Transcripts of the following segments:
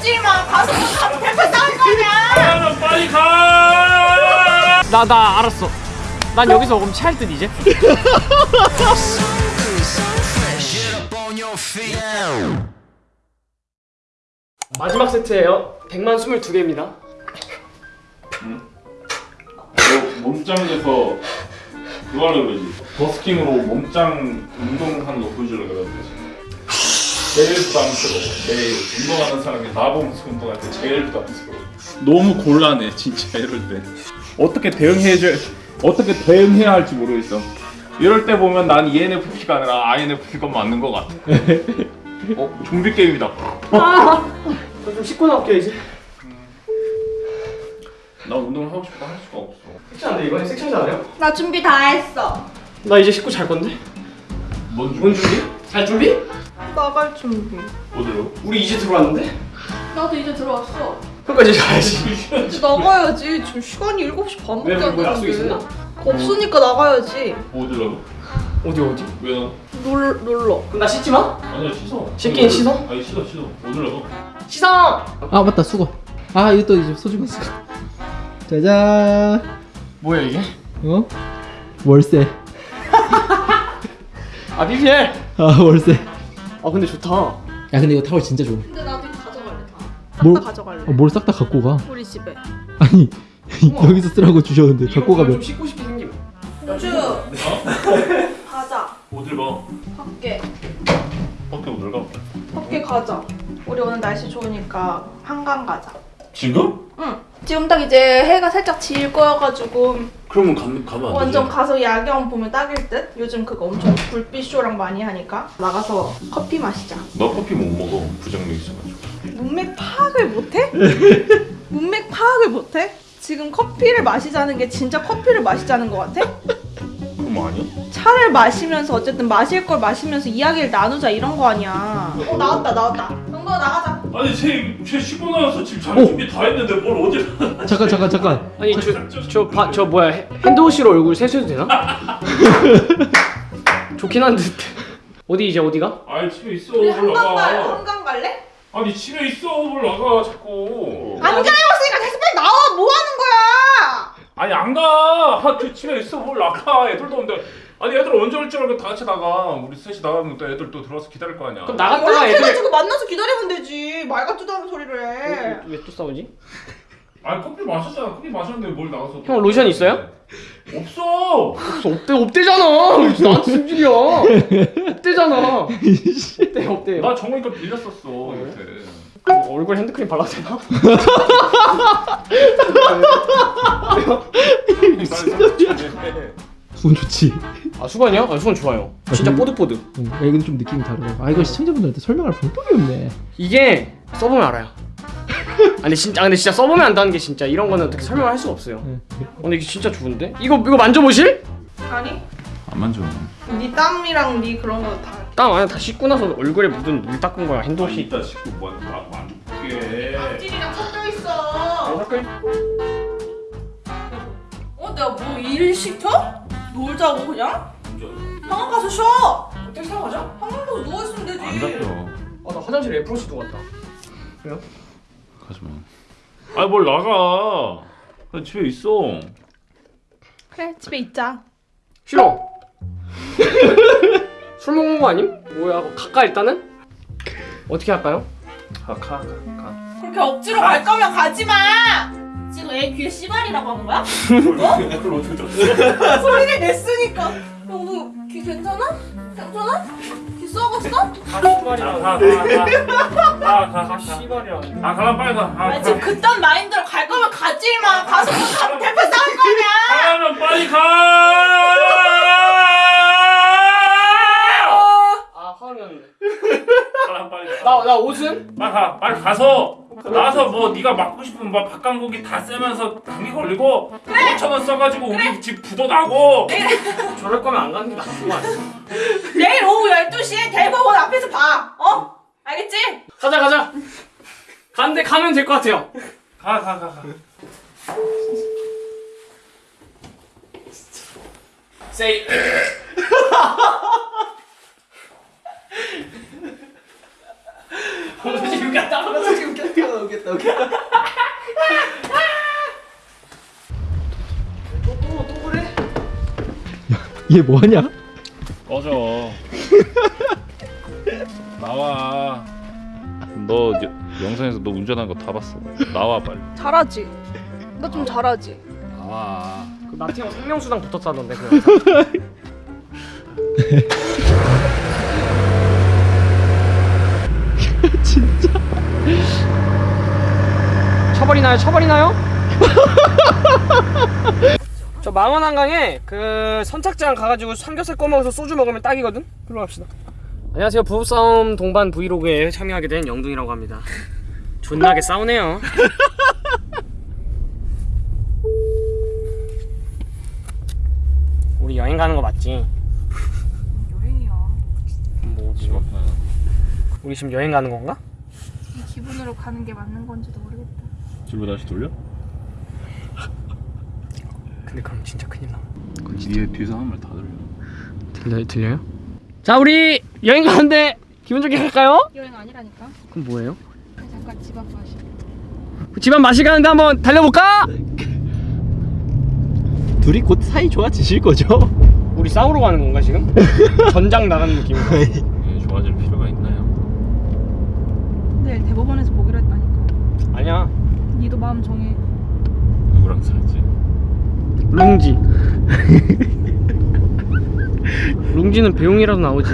가지 마. 가서 가서 대파 싸울 거냐? 아, 빨리 가! 나 나 알았어. 난 여기서 그럼 체할 듯 이제. 마지막 세트예요. 100만 22개입니다. 너 몸짱에서 그거 하려고 그러지 버스킹으로 몸짱 운동하는 거 보여주려고 그러지 제일 부담스러워 제일 운동하는 사람이 나보면서 운동할 때 제일 부담스러워 너무 곤란해 진짜 이럴 때 어떻게 대응해야 어떻게 대응해야 할지 모르겠어 이럴 때 보면 난 ENFP가 아니라 INFP가 맞는 것 같아 어? 좀비 게임이다 좀 씻고 나올게요 이제. 나 운동을 하고 싶어도 할 수가 없어 섹시한데 이번에 섹시하지 않아요? 나 준비 다 했어. 나 이제 씻고 잘 건데. 뭔뭔 준비? 잘 준비? 나갈 준비. 어디로? 우리 이제 들어왔는데? 나도 이제 들어왔어. 이제 가야지. 이제 나가야지. 지금 시간이 7시 반밖에 왜, 안뭐 약속 됐는데. 있었나? 없으니까 나가야지. 어디로? 어디 어디? 왜 나? 놀 놀러. 그럼 나 씻지 마. 아니야 씻어 씻긴 씻어? 아니 씻어 씻어 어디로? 씻어. 아 맞다 수건 아 이거 또 이제 소중한 수건 짜잔 뭐야 이게? 어? 월세 아 PPL. 아 월세 아 근데 좋다. 야 근데 이거 타월 진짜 좋아 근데 나도 이거 가져갈래 다. 뭘- 싹다 가져갈래. 어, 뭘싹 다 갖고 가 우리 집에. 아니 여기서 쓰라고 주셨는데 갖고 좀 가면 씻고 싶게 생김. 우주. 가자. 어딜 봐? 밖에. 밖에 어딜 가? 밖에 가자. 우리 오늘 날씨 좋으니까 한강 가자. 지금? 응. 지금 딱 이제 해가 살짝 질 거여가지고 그러면 가, 가면 안 완전 가서 야경 보면 딱일 듯. 요즘 그거 엄청 불빛 쇼랑 많이 하니까 나가서 커피 마시자. 너 커피 못 먹어 부정맥 있어가지고 문맥 파악을 못해? 문맥 파악을 못해? 지금 커피를 마시자는 게 진짜 커피를 마시자는 것 같아? 그럼 아니야? 차를 마시면서 어쨌든 마실 걸 마시면서 이야기를 나누자 이런 거 아니야. 어 나왔다 나왔다. 영거 나가자. 아니 쟤쟤 씻고 나와서 지금 잘 오! 준비 다 했는데 뭘 어딜 잠깐 잠깐 잠깐. 아니 저저 저 뭐야 핸- 핸드워시로 얼굴 세수해도 되나? 좋긴 한데. 어디 이제 어디가? 아니 집에 있어. 우리 뭘 한강 갈 한강 갈래? 아니 집에 있어. 뭘 나가 자꾸. 안 가려웠으니까 다시 빨리 나와. 뭐 하는 거야? 아니 안가. 그 집에 있어. 뭘 나가. 애들도 없는데 아니 애들 언제 올 줄 알고 다 같이 나가. 우리 셋이 나가면 또 애들 또 들어와서 기다릴 거 아니야. 그럼 나갔다가 애들 연락해가지고 만나서 기다리면 되지. 말 같지도 않은 소리를 해. 왜 또 싸우지? 아니 커피 마셨잖아. 커피 마셨는데 뭘 나가서 형, 로션 있어요? 없어! 없어. 없대 없대잖아. 나한테 승질이야. 없대잖아. 없대 없대. 나 정우니까 빌렸었어 이렇게 뭐 얼굴 핸드크림 발라도 되나? 수건 좋지 아 수건이요? 아 수건 좋아요 진짜 음. 뽀득뽀득 응, 야, 이건 좀 느낌이 다르다 아 이거 시청자분들한테 설명할 방법이 없네 이게 써보면 알아요 아 근데 진짜 아, 근데 진짜 써보면 안다는 게 진짜 이런 거는 어떻게 설명할 수가 없어요 응. 어, 근데 이게 진짜 좋은데? 이거 이거 만져보실? 아니 안 만져 네 땀이랑 네 그런 거 다. 땀 안에 다 씻고 나서 얼굴에 묻은 물 닦은 거야 핸드워시 이따 씻고 뭐 만져볼게 찔이랑 섞여 있어. 닦을? 어 내가 뭐 일 시켜? 놀자고 그냥? 한강 가서 쉬어. 타고 가자 한강 가서 누워 있으면 되지. 안 잡혀 아나 화장실에 애플워치 두고 갔다 가지마 아니 뭘 나가 나 집에 있어 그래 집에 있자. 싫어 술 먹는 거 아님? 뭐야 가까 일단은? 어떻게 할까요? 가가가 그렇게 억지로 갈 거면 가지 마. 지금 애 귀에 씨발이라고 한 거야? 들었어? 소리를 냈으니까. 너귀 괜찮아? 괜찮아? 귀 썩었어? 아 씨발이야 가가가가가가 씨발이야 아 가라 빨리 가 아, 아, 지금 그딴 마인드로 갈 거면 가지 마. 가서 뭐 가면 대파 싸울 거냐? 가면 빨리 가 아 화나는데 가라 빨리 가 나, 나 옷은? 빨리 가 빨리 가서 나와서 뭐 네가 맡고 싶은 뭐 밥강고기 다 쐬면서 감기 걸리고 5천 원 써가지고 우리 집 부도 나고. 저럴 거면 안 가는 게 아니야? 내일 오후 12시에 대법원 앞에서 봐. 어? 알겠지? 가자 가자. 간데 가면 될 것 같아요. 가 가 가 가. 세이 지금 갔다 지 금 갔다 오겠다 오겠다 또또 또 그래? 얘 뭐하냐? 꺼져. 나와. 너 여- 영상에서 너 운전하는 거다 봤어. 나와 빨리. 잘하지? 나 좀 잘하지? 나와. 그 나태형 생명수당 붙었다던데 그 영상. 처벌이나요? 처벌이나요? 저 망원 한강에 그 선착장 가가지고 삼겹살 꺼먹어서 소주 먹으면 딱이거든? 그로 갑시다 안녕하세요 부부싸움 동반 브이로그에 참여하게 된 영둥이라고 합니다 존나게 싸우네요 우리 여행 가는 거 맞지? 여행이야. 뭐, 집 앞에. 우리 지금 여행 가는 건가? 이 기분으로 가는 게 맞는 건지도 모르겠다. 집으로 다시 돌려? 근데 그럼 진짜 큰일 나 뒤에 뒤에서 하는 말다 들려. 들려, 들려요? 자 우리 여행 가는데 기분 좋게 갈까요? 여행 아니라니까. 그럼 뭐예요? 잠깐 집 앞 마시. 집안 마시 가는데 한번 달려볼까? 둘이 곧 사이 좋아지실 거죠? 우리 싸우러 가는 건가 지금? 전장 나가는 느낌으로 예, 좋아질 필요가 있나요? 내일 대법원에서 보기로 했다니까. 아니야 니도 마음 정해. 누구랑 살지? 룽지 룽지는 배웅이라도 나오지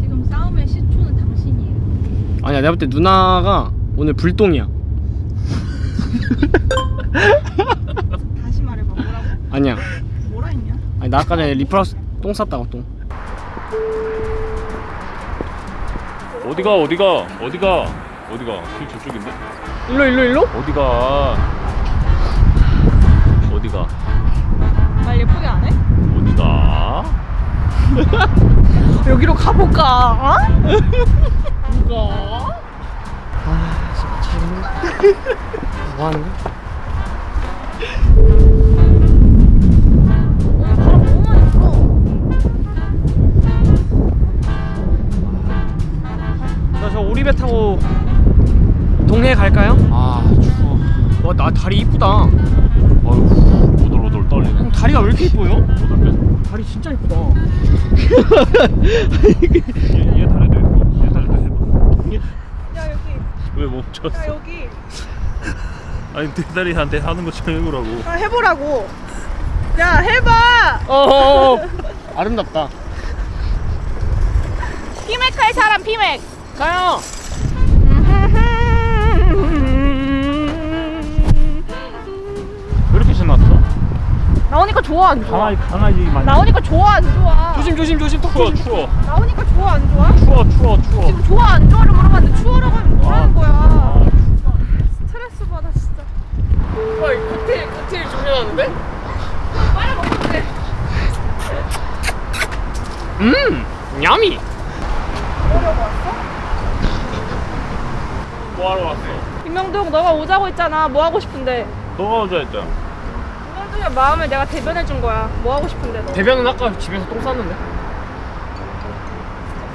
지금 싸움의 시초는 당신이에요. 아니야 내가 볼 때 누나가 오늘 불똥이야 다시 말해봐. 뭐라고? 아니야 뭐라 했냐? 아니 나 아까 전에 리플하우스 똥 쌌다고 똥 어디가 어디가 어디가 어디가? 길 저쪽인데? 일로 일로 일로? 어디가? 어디가? 말 예쁘게 안 해? 어디가? 여기로 가볼까? 어? 누가? 아 진짜 미치겠네 뭐 하는 거야? 어, 바람 너무 많이 불어. 나저 오리배 타고 동해 갈까요? 아 추워. 와나 다리 이쁘다 어휴 오돌오돌 떨리네. 형 다리가 왜 이렇게 이뻐요? 오돌 다리 진짜 이쁘다 얘, 얘 다리도 해봐. 얘 다리도 해봐. 야 여기. 왜 멈췄어? 야 여기. 아니 내 다리한테 하는 것처럼 해보라고. 아 해보라고. 야 해봐. 어어어 아름답다 피맥 할 사람 피맥. 가요 나오니까 좋아 안 좋아? 강아지 강아지 많이. 나오니까 좋아 안 좋아? 조심 조심 조심 턱 추워 조심 추워 나오니까 좋아 안 좋아? 추워 추워 추워. 지금 좋아 안 좋아를 물어봤는데 추워라고 하면 뭐라는 거야? 아, 스트레스 받아 진짜. 와 이거 칵테일 칵테일 준비해놨는데? 빨리 먹으면 돼. 음 야미 뭐라고 왔어? 뭐하러 왔어? 김명동 너가 오자고 했잖아. 뭐 하고 싶은데? 너가 오자 했잖아. 김명동의 마음을 내가 대변해 준 거야. 뭐 하고 싶은데 너? 대변은 아까 집에서 똥 쌌는데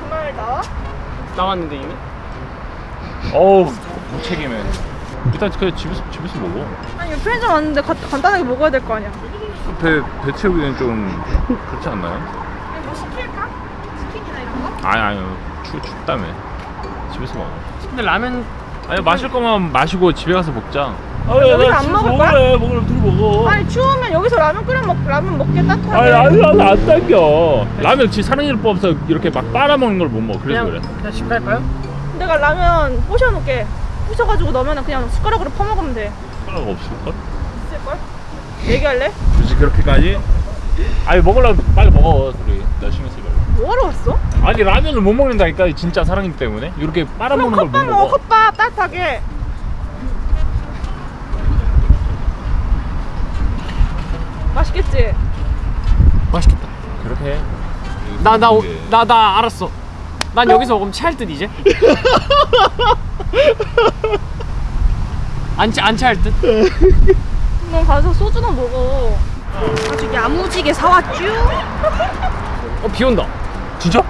그말 나와? 나왔는데 이미? 어우 무책임해. 일단 그 집에서 집에서 먹어. 아니 편의점 왔는데 가, 간단하게 먹어야 될 거 아니야. 배, 배 채우기는 좀 그렇지 않나요? 아니 뭐 시킬까? 치킨이나 이런 거? 아니 아니 추, 춥다며 집에서 먹어 근데 라면 아니 마실 거면 마시고 집에 가서 먹자 아 여기서 안 먹을 거야? 먹으래 먹으래 둘이 먹어 아니 추우면 여기서 라면 끓여 먹 라면 먹게 따뜻하게. 아니 아니 아니 안 당겨 라면 지 사랑니를 뽑아서 이렇게 막 빨아먹는 걸 못 먹어 그래서 그냥 그래 그냥 집 갈까요? 내가 라면 부셔놓게. 부셔가지고 넣으면 그냥 숟가락으로 퍼먹으면 돼. 숟가락 없을걸? 있을걸? 얘기할래? 굳이 그렇게까지? 아니 먹으려면 빨리 먹어 둘이 나 신경 쓰지 말고 뭐하러 왔어? 아니 라면을 못 먹는다니까 진짜 사랑이기 때문에 이렇게 빨아먹는 걸못 컵밥 먹어 먹어 컵밥 따뜻하게. 맛있겠지? 맛있겠다 그렇게 해나나 이게 나나 알았어 난 여기서 먹으면 체할 듯 이제 안, 체- 안 체할 듯? 너 가서 소주나 먹어. 아주 야무지게 사왔쥬? 어 비 온다 진짜?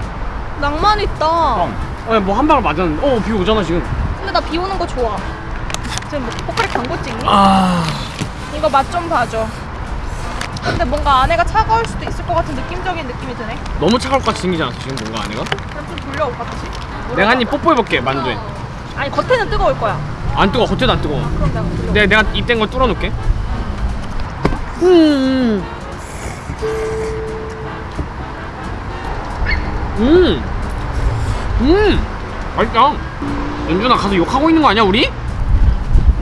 낭만 있다. 뻥 어, 뭐한 방울 맞았는데 어비 오잖아 지금 근데 나 비 오는 거 좋아. 지금 뭐 포카리 광고 찍니? 아 이거 맛 좀 봐줘. 근데 뭔가 안에가 차가울 수도 있을 것 같은 느낌적인 느낌이 드네. 너무 차가울 것 같이 생기지 않았어 지금 뭔가 안에가? 그럼 좀 돌려올까 다시? 내가 한 입 뽀뽀해볼게 만두에 아니 겉에는 뜨거울 거야. 안 뜨거워 겉에도 안 뜨거워 그럼 내가 돌려. 내, 내가 입된 거 뚫어놓을게 음. 음. 음. 맛있다 연준아 가서 욕하고 있는 거 아니야 우리?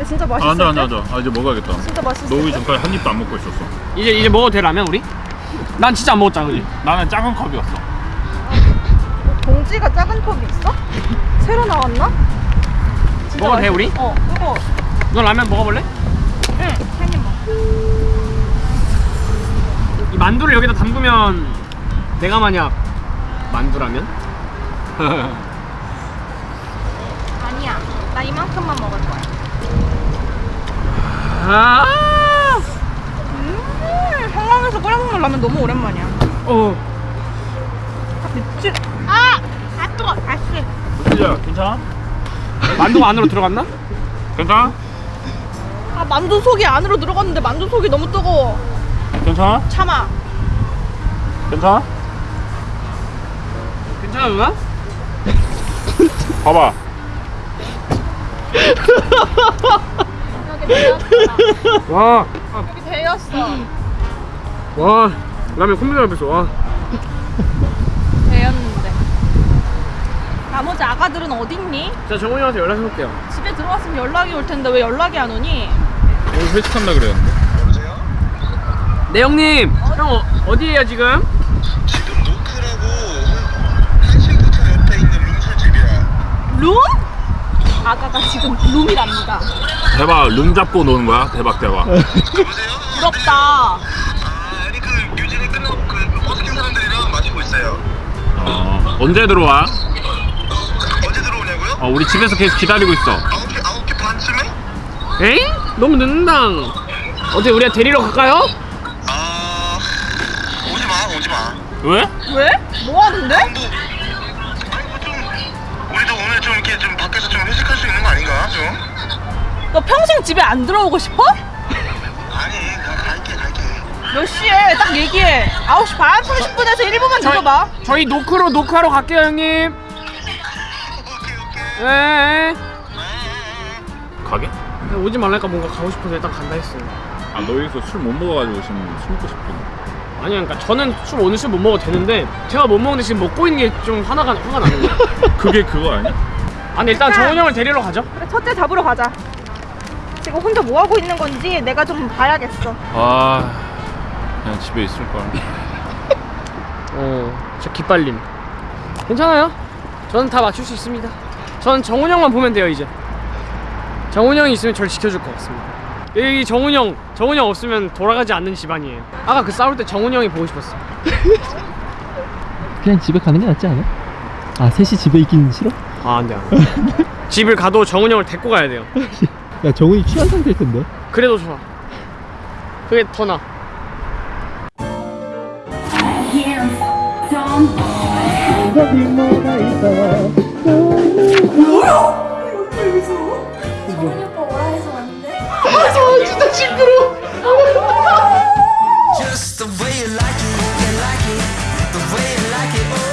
근데 진짜 아, 앉아 앉아 때? 앉아 아 이제 먹어야겠다 진짜 오기 때? 전까지 한 입도 안 먹고 있었어 이제 이제 먹어도 돼 라면 우리? 난 진짜 안 먹었잖아 그지? 나는 작은 컵이었어 봉지가 작은 컵이 있어? 새로 나왔나? 먹어도 돼, 맛있- 우리? 어 뜨거. 너 라면 먹어볼래? 응. 한입 먹. 이 만두를 여기다 담그면 내가 만약 만두라면? 아니야. 나 이만큼만 먹을 거야. 아, 음, 한강에서 끓여 먹는 라면 너무 오랜만이야. 어, 미친. 아, 아 뜨거. 아씨. 진짜 괜찮아? 만두가 안으로 들어갔나? 괜찮아? 아 만두 속이 안으로 들어갔는데 만두 속이 너무 뜨거워. 괜찮아? 참아. 괜찮아? 괜찮아 누나? 봐봐. 와, 여기 데였어. 와, 라면 컴퓨터 앞에서 와. 데였는데. 나머지 아가들은 어디 있니? 자 정훈이 형한테 연락해볼게요. 집에 들어왔으면 연락이 올 텐데 왜 연락이 안 오니? 오늘 회식한다 그랬는데 네 형님, 형 어, 어디에요 지금? 지금 노크라고 한신호텔 옆에 있는 룸술집이야. 룸? 아가가 지금 룸이랍니다. 대박 룸 잡고 노는 거야? 대박 대박? 부럽다. 아, 아니 그 유진이 끝나고 그 버스킹 사람들이랑 마시고 있어요. 어, 언제 들어와? 언제 들어오냐고요? 어, 우리 집에서 계속 기다리고 있어 아홉 개 아홉 개 반쯤에? 에이? 너무 늦는다. 어때 우리가 데리러 갈까요? 아, 오지 마, 오지 마. 왜? 왜? 뭐 하는데? 뭐, 아니 뭐 좀 우리도 오늘 좀 이렇게 좀 밖에서 좀 회식할 수 있는 거 아닌가? 좀? 너 평생 집에 안 들어오고 싶어? 아니, 가, 갈게, 갈게. 몇 시에? 딱 얘기해. 9시 반? 30분에서 1분만 늦어봐. 저희 노크로 노크하러 갈게요 형님. 오케이, 오케이. 네. 가게? 오지 말라니까 뭔가 가고 싶어서 일단 간다 했어요. 아 너 여기서 술 못 먹어가지고 지금 술 먹고 싶거든 아니 그러니까 저는 술 오늘 술 못 먹어도 되는데 제가 못 먹는데 지금 먹고 있는 게 좀 화나가 화가 나는 거예요. 그게 그거 아니야? 아니 일단 정훈 형을 데리러 가죠. 그래, 첫째 잡으러 가자. 지금 혼자 뭐 하고 있는 건지 내가 좀 봐야겠어. 아 그냥 집에 있을 걸 어, 저 기빨림. 괜찮아요. 저는 다 맞출 수 있습니다. 저는 정훈 형만 보면 돼요 이제. 정훈 형이 있으면 저를 지켜줄 것 같습니다. 여기 정훈 형, 정훈 형 없으면 돌아가지 않는 집안이에요. 아까 그 싸울 때 정훈 형이 보고 싶었어. 그냥 집에 가는 게 낫지 않아? 아 셋이 집에 있기는 싫어? 아 안돼 안돼. 집을 가도 정훈 형을 데리고 가야 돼요. 야 정훈이 취한 상태일 텐데 그래도 좋아. 그게 더 나. Just the way you like it, you like it, the way you like it, oh